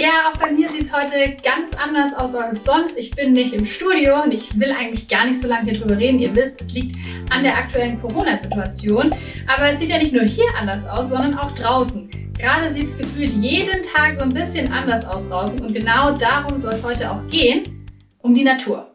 Ja, auch bei mir sieht es heute ganz anders aus als sonst. Ich bin nicht im Studio und ich will eigentlich gar nicht so lange hier drüber reden. Ihr wisst, es liegt an der aktuellen Corona-Situation. Aber es sieht ja nicht nur hier anders aus, sondern auch draußen. Gerade sieht es gefühlt jeden Tag so ein bisschen anders aus draußen und genau darum soll es heute auch gehen, um die Natur.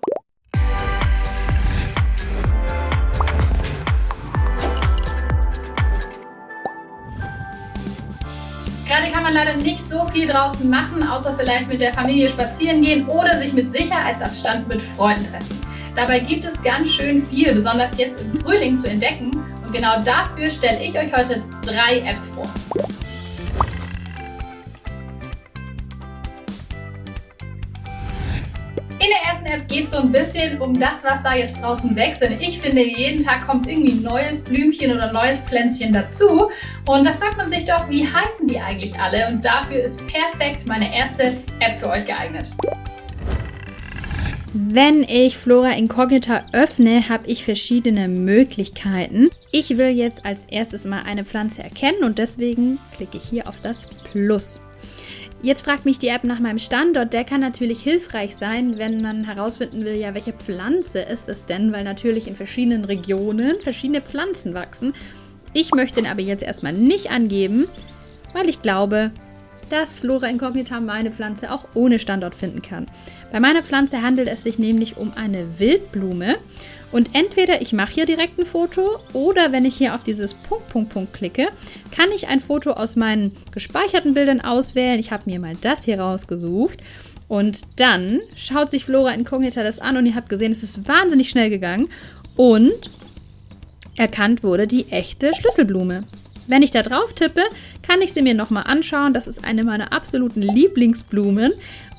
Gerade kann man leider nicht so viel draußen machen, außer vielleicht mit der Familie spazieren gehen oder sich mit Sicherheitsabstand mit Freunden treffen. Dabei gibt es ganz schön viel, besonders jetzt im Frühling zu entdecken und genau dafür stelle ich euch heute drei Apps vor. In der ersten App geht so ein bisschen um das, was da jetzt draußen wächst. Denn ich finde, jeden Tag kommt irgendwie ein neues Blümchen oder neues Pflänzchen dazu. Und da fragt man sich doch, wie heißen die eigentlich alle? Und dafür ist perfekt meine erste App für euch geeignet. Wenn ich Flora Incognita öffne, habe ich verschiedene Möglichkeiten. Ich will jetzt als erstes mal eine Pflanze erkennen und deswegen klicke ich hier auf das Plus. Jetzt fragt mich die App nach meinem Standort. Der kann natürlich hilfreich sein, wenn man herausfinden will, ja, welche Pflanze ist es denn, weil natürlich in verschiedenen Regionen verschiedene Pflanzen wachsen. Ich möchte den aber jetzt erstmal nicht angeben, weil ich glaube, dass Flora Incognita meine Pflanze auch ohne Standort finden kann. Bei meiner Pflanze handelt es sich nämlich um eine Wildblume und entweder ich mache hier direkt ein Foto oder wenn ich hier auf dieses Punkt, Punkt, Punkt klicke, kann ich ein Foto aus meinen gespeicherten Bildern auswählen. Ich habe mir mal das hier rausgesucht. Und dann schaut sich Flora Incognita das an und ihr habt gesehen, es ist wahnsinnig schnell gegangen und erkannt wurde die echte Schlüsselblume. Wenn ich da drauf tippe, kann ich sie mir nochmal anschauen. Das ist eine meiner absoluten Lieblingsblumen.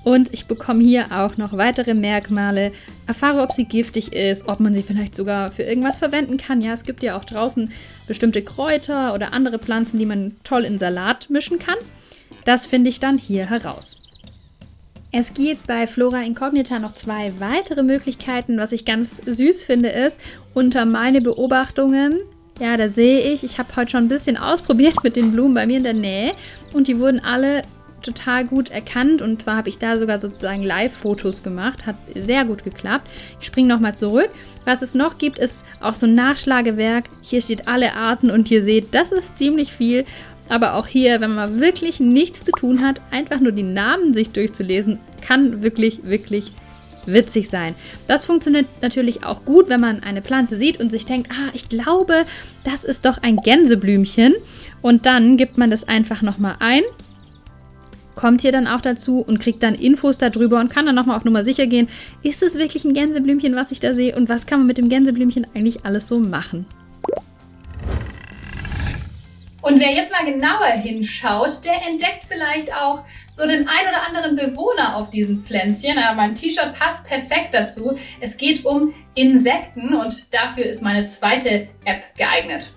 Und ich bekomme hier auch noch weitere Merkmale, erfahre, ob sie giftig ist, ob man sie vielleicht sogar für irgendwas verwenden kann. Ja, es gibt ja auch draußen bestimmte Kräuter oder andere Pflanzen, die man toll in Salat mischen kann. Das finde ich dann hier heraus. Es gibt bei Flora Incognita noch zwei weitere Möglichkeiten. Was ich ganz süß finde, ist, unter meine Beobachtungen, ja, da sehe ich, ich habe heute schon ein bisschen ausprobiert mit den Blumen bei mir in der Nähe und die wurden alle total gut erkannt und zwar habe ich da sogar sozusagen Live-Fotos gemacht. Hat sehr gut geklappt. Ich springe nochmal zurück. Was es noch gibt, ist auch so ein Nachschlagewerk. Hier steht alle Arten und ihr seht, das ist ziemlich viel. Aber auch hier, wenn man wirklich nichts zu tun hat, einfach nur die Namen sich durchzulesen, kann wirklich, wirklich witzig sein. Das funktioniert natürlich auch gut, wenn man eine Pflanze sieht und sich denkt, ah, ich glaube, das ist doch ein Gänseblümchen. Und dann gibt man das einfach nochmal ein kommt hier dann auch dazu und kriegt dann Infos darüber und kann dann nochmal auf Nummer sicher gehen, ist es wirklich ein Gänseblümchen, was ich da sehe und was kann man mit dem Gänseblümchen eigentlich alles so machen. Und wer jetzt mal genauer hinschaut, der entdeckt vielleicht auch so den ein oder anderen Bewohner auf diesen Pflänzchen. Aber mein T-Shirt passt perfekt dazu. Es geht um Insekten und dafür ist meine zweite App geeignet.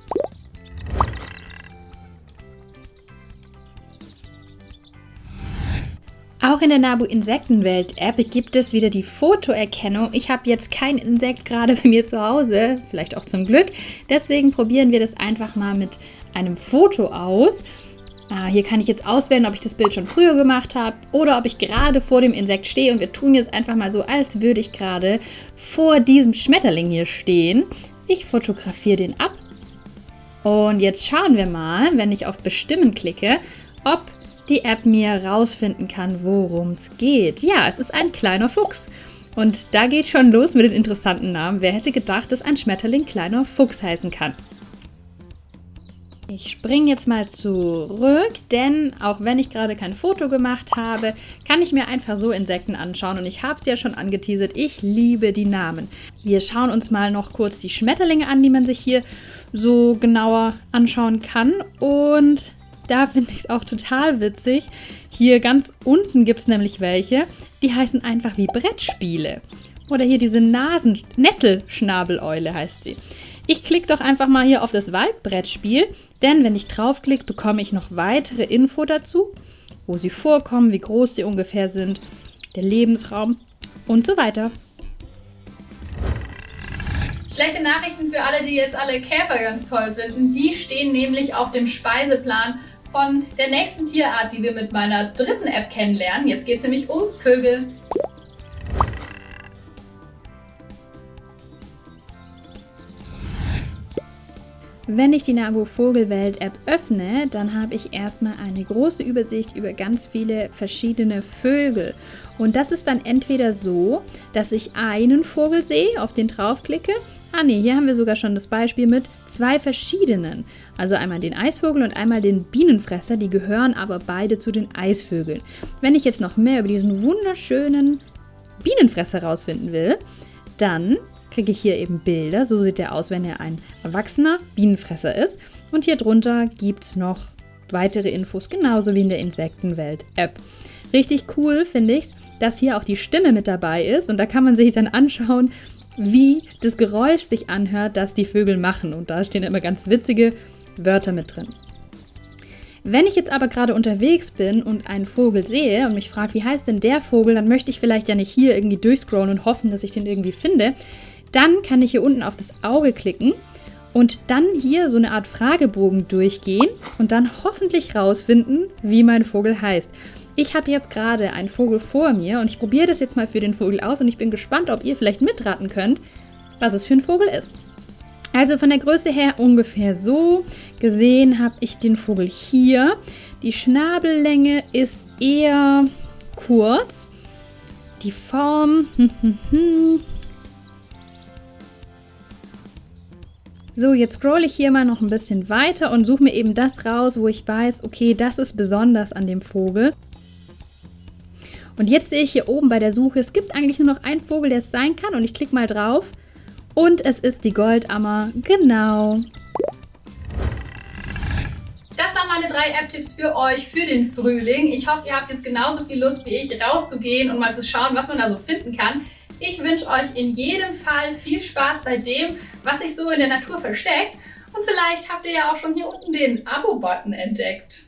Auch in der Nabu Insektenwelt App gibt es wieder die Fotoerkennung. Ich habe jetzt kein Insekt gerade bei mir zu Hause, vielleicht auch zum Glück. Deswegen probieren wir das einfach mal mit einem Foto aus. Ah, hier kann ich jetzt auswählen, ob ich das Bild schon früher gemacht habe oder ob ich gerade vor dem Insekt stehe. Und wir tun jetzt einfach mal so, als würde ich gerade vor diesem Schmetterling hier stehen. Ich fotografiere den ab. Und jetzt schauen wir mal, wenn ich auf Bestimmen klicke, ob die App mir rausfinden kann, worum es geht. Ja, es ist ein kleiner Fuchs. Und da geht schon los mit den interessanten Namen. Wer hätte gedacht, dass ein Schmetterling kleiner Fuchs heißen kann? Ich springe jetzt mal zurück, denn auch wenn ich gerade kein Foto gemacht habe, kann ich mir einfach so Insekten anschauen und ich habe es ja schon angeteasert, ich liebe die Namen. Wir schauen uns mal noch kurz die Schmetterlinge an, die man sich hier so genauer anschauen kann und da finde ich es auch total witzig. Hier ganz unten gibt es nämlich welche, die heißen einfach wie Brettspiele. Oder hier diese Nasen, Nesselschnabeleule heißt sie. Ich klicke doch einfach mal hier auf das Waldbrettspiel, denn wenn ich draufklicke, bekomme ich noch weitere Info dazu, wo sie vorkommen, wie groß sie ungefähr sind, der Lebensraum und so weiter. Schlechte Nachrichten für alle, die jetzt alle Käfer ganz toll finden. Die stehen nämlich auf dem Speiseplan von der nächsten Tierart, die wir mit meiner dritten App kennenlernen. Jetzt geht es nämlich um Vögel. Wenn ich die Nabu Vogelwelt App öffne, dann habe ich erstmal eine große Übersicht über ganz viele verschiedene Vögel. Und das ist dann entweder so, dass ich einen Vogel sehe, auf den draufklicke. Ah ne, hier haben wir sogar schon das Beispiel mit zwei verschiedenen. Also einmal den Eisvogel und einmal den Bienenfresser, die gehören aber beide zu den Eisvögeln. Wenn ich jetzt noch mehr über diesen wunderschönen Bienenfresser rausfinden will, dann kriege ich hier eben Bilder. So sieht er aus, wenn er ein erwachsener Bienenfresser ist. Und hier drunter gibt es noch weitere Infos, genauso wie in der Insektenwelt-App. Richtig cool finde ich dass hier auch die Stimme mit dabei ist. Und da kann man sich dann anschauen, wie das Geräusch sich anhört, das die Vögel machen. Und da stehen immer ganz witzige Wörter mit drin. Wenn ich jetzt aber gerade unterwegs bin und einen Vogel sehe und mich frage, wie heißt denn der Vogel, dann möchte ich vielleicht ja nicht hier irgendwie durchscrollen und hoffen, dass ich den irgendwie finde. Dann kann ich hier unten auf das Auge klicken und dann hier so eine Art Fragebogen durchgehen und dann hoffentlich rausfinden, wie mein Vogel heißt. Ich habe jetzt gerade einen Vogel vor mir und ich probiere das jetzt mal für den Vogel aus und ich bin gespannt, ob ihr vielleicht mitraten könnt, was es für ein Vogel ist. Also von der Größe her ungefähr so. Gesehen habe ich den Vogel hier. Die Schnabellänge ist eher kurz. Die Form, So, jetzt scroll ich hier mal noch ein bisschen weiter und suche mir eben das raus, wo ich weiß, okay, das ist besonders an dem Vogel. Und jetzt sehe ich hier oben bei der Suche, es gibt eigentlich nur noch einen Vogel, der es sein kann. Und ich klicke mal drauf. Und es ist die Goldammer. Genau. Das waren meine drei App-Tipps für euch für den Frühling. Ich hoffe, ihr habt jetzt genauso viel Lust wie ich, rauszugehen und mal zu schauen, was man da so finden kann. Ich wünsche euch in jedem Fall viel Spaß bei dem, was sich so in der Natur versteckt. Und vielleicht habt ihr ja auch schon hier unten den Abo-Button entdeckt.